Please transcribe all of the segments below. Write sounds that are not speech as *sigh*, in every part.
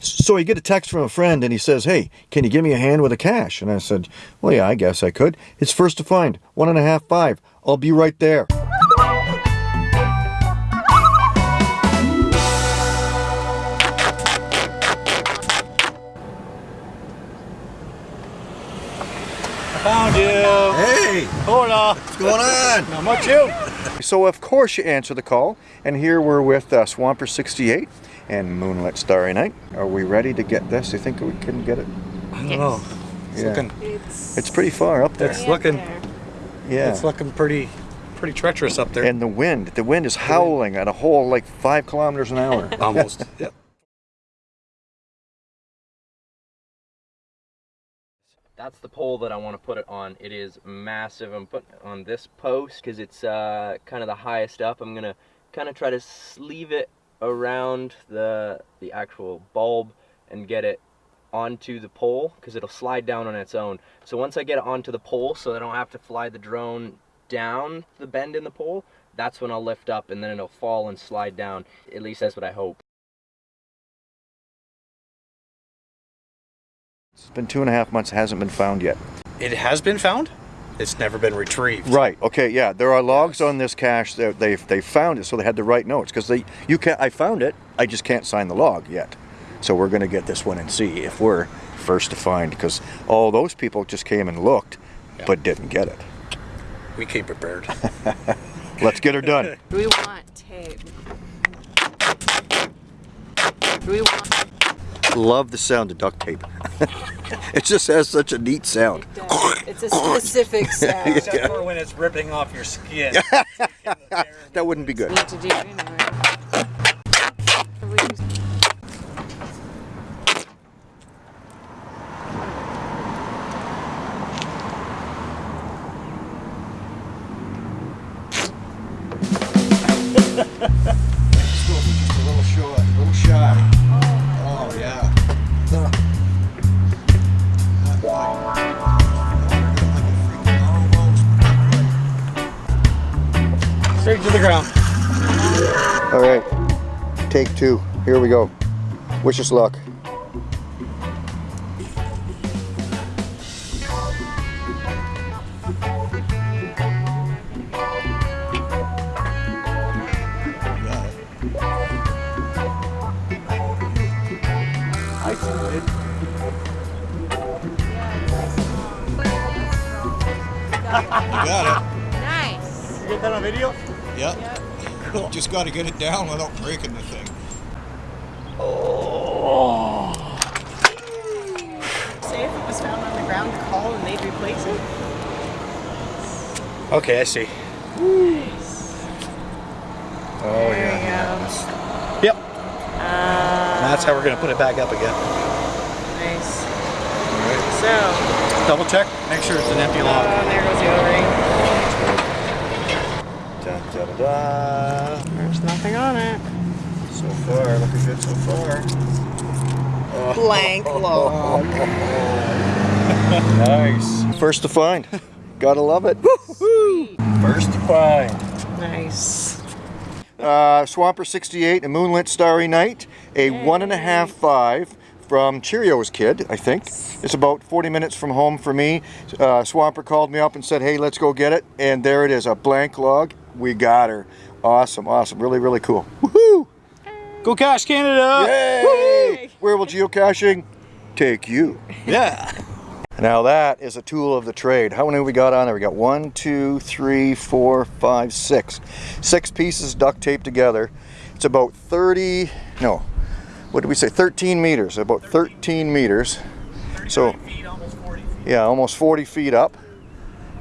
So I get a text from a friend and he says, Hey, can you give me a hand with the cache? And I said, Well, yeah, I guess I could. It's first to find, one and a half, five. I'll be right there. Found you. Hey, Hola. what's going on? Not much you. So of course you answer the call, and here we're with uh, Swamper 68 and Moonlit Starry Night. Are we ready to get this? You think we can get it? I don't know. It's Yeah. looking. It's, It's pretty far up there. It's looking. Yeah. It's looking pretty, pretty treacherous up there. and the wind, the wind is howling at a whole like five kilometers an hour. *laughs* Almost. *laughs* yep. That's the pole that I want to put it on. It is massive. I'm putting it on this post because it's uh, kind of the highest up. I'm gonna kind of try to sleeve it around the the actual bulb and get it onto the pole because it'll slide down on its own. So once I get it onto the pole, so I don't have to fly the drone down the bend in the pole, that's when I'll lift up and then it'll fall and slide down. At least that's what I hope. It's been two and a half months, it hasn't been found yet. It has been found. It's never been retrieved. Right. Okay. Yeah. There are logs on this cache that they they found it, so they had to write notes because they you can I found it. I just can't sign the log yet. So we're gonna get this one and see if we're first to find because all those people just came and looked, Yeah. but didn't get it. We came prepared. *laughs* Let's get her done. do we want tape? Do we want Love the sound of duct tape. *laughs* it just has such a neat sound. it does. It's a specific *laughs* sound. Except for when it's ripping off your skin. *laughs* That wouldn't be good. Need to do anyway. Have we used- Just a little short, to the ground. All right, take two. Here we go. Wish us luck. I see it. Nice. You get that on video? Yep. Just got to get it down without breaking the thing. Say if it was found on the ground, call and they'd replace it. Okay, I see. Oh There you go. Yep. Uh, That's how we're gonna put it back up again. nice. So, Double check. Make sure it's an empty oh, log. there goes the O-ring. There's nothing on it. So far, looking good so far. Blank *laughs* log. Nice. First to find. *laughs* Gotta love it. First to find. Nice. Uh, Swamper 68, a moonlit starry night, a one and a half five from Cheerios Kid, I think. It's about 40 minutes from home for me. Uh, Swamper called me up and said, hey, let's go get it. And there it is, a blank log. We got her. Awesome, awesome. Really, really cool. Woohoo! Go Cash Canada! Yay! Where will geocaching take you? Yeah. *laughs* Now that is a tool of the trade. How many we got on there? We got one, two, three, four, five, six. Six pieces duct taped together. It's about 30, no, what did we say? 13 meters, about 13 meters. So, yeah, almost 40 feet up.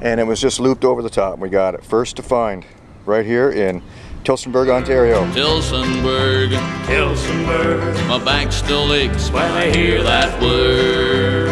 And it was just looped over the top. We got it. First to find right here in Tillsonburg, Ontario. Tillsonburg, Tillsonburg. My back still aches when I hear that word.